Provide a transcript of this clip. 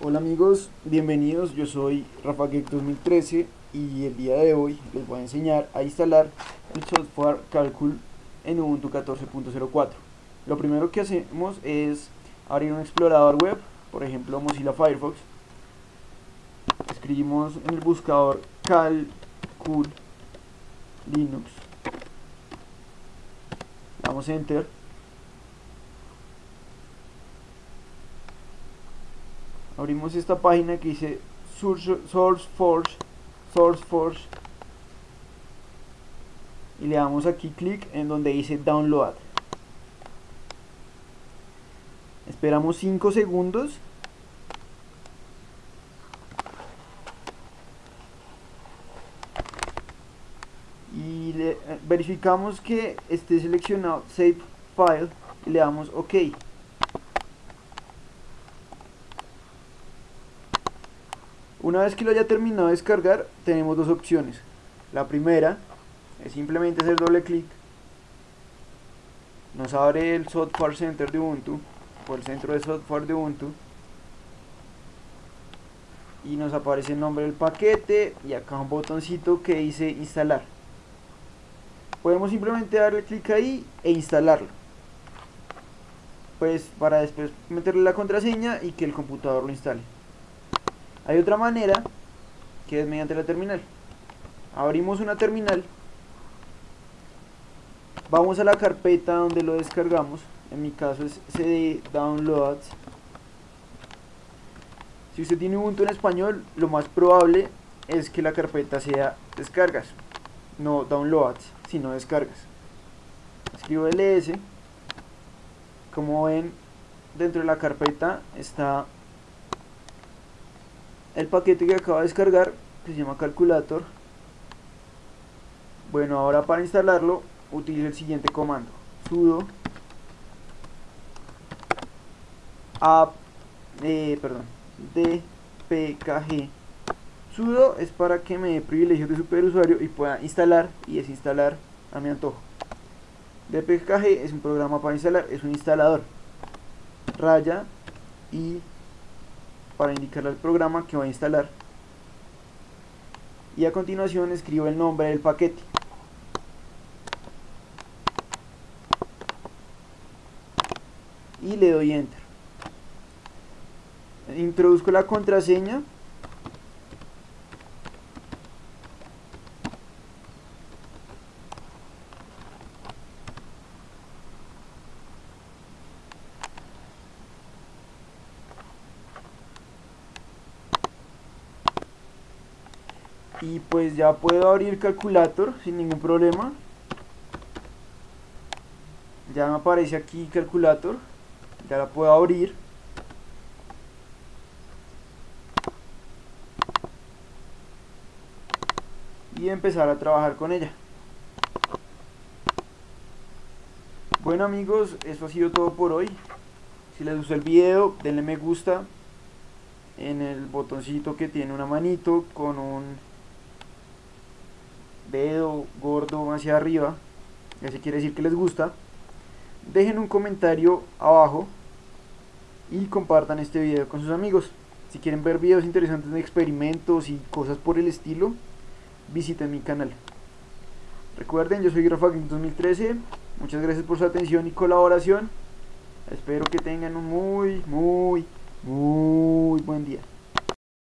Hola amigos, bienvenidos, yo soy Rafa 2013 y el día de hoy les voy a enseñar a instalar el software Calcul en Ubuntu 14.04 Lo primero que hacemos es abrir un explorador web, por ejemplo Mozilla Firefox. Escribimos en el buscador Calcul Linux. Damos enter abrimos esta página que dice SourceForge SourceForge. Y le damos aquí clic en donde dice download. Esperamos 5 segundos. Y le, eh, verificamos que esté seleccionado save file y le damos ok Una vez que lo haya terminado de descargar, tenemos dos opciones. La primera es simplemente hacer doble clic. Nos abre el Software Center de Ubuntu, o el centro de software de Ubuntu. Y nos aparece el nombre del paquete y acá un botoncito que dice instalar. Podemos simplemente darle clic ahí e instalarlo. Pues para después meterle la contraseña y que el computador lo instale. Hay otra manera que es mediante la terminal. Abrimos una terminal. Vamos a la carpeta donde lo descargamos. En mi caso es cd downloads. Si usted tiene Ubuntu en español, lo más probable es que la carpeta sea descargas. No downloads, sino descargas. Escribo ls. Como ven, dentro de la carpeta está el paquete que acaba de descargar que se llama calculator. Bueno ahora para instalarlo utilice el siguiente comando. Sudo. App eh, perdón dpkg sudo es para que me dé privilegios de superusuario y pueda instalar y desinstalar a mi antojo. Dpkg es un programa para instalar es un instalador. Raya y para indicarle al programa que va a instalar. Y a continuación escribo el nombre del paquete. Y le doy enter. Introduzco la contraseña y pues ya puedo abrir calculator sin ningún problema. Ya me aparece aquí calculator. Ya la puedo abrir. Y empezar a trabajar con ella. Bueno amigos eso ha sido todo por hoy. Si les gustó el video denle me gusta en el botoncito que tiene una manito con un dedo gordo hacia arriba, eso quiere decir que les gusta, dejen un comentario abajo y compartan este video con sus amigos. Si quieren ver videos interesantes de experimentos y cosas por el estilo, visiten mi canal. Recuerden, yo soy Rafa 2013, muchas gracias por su atención y colaboración. Espero que tengan un muy, muy, muy buen día.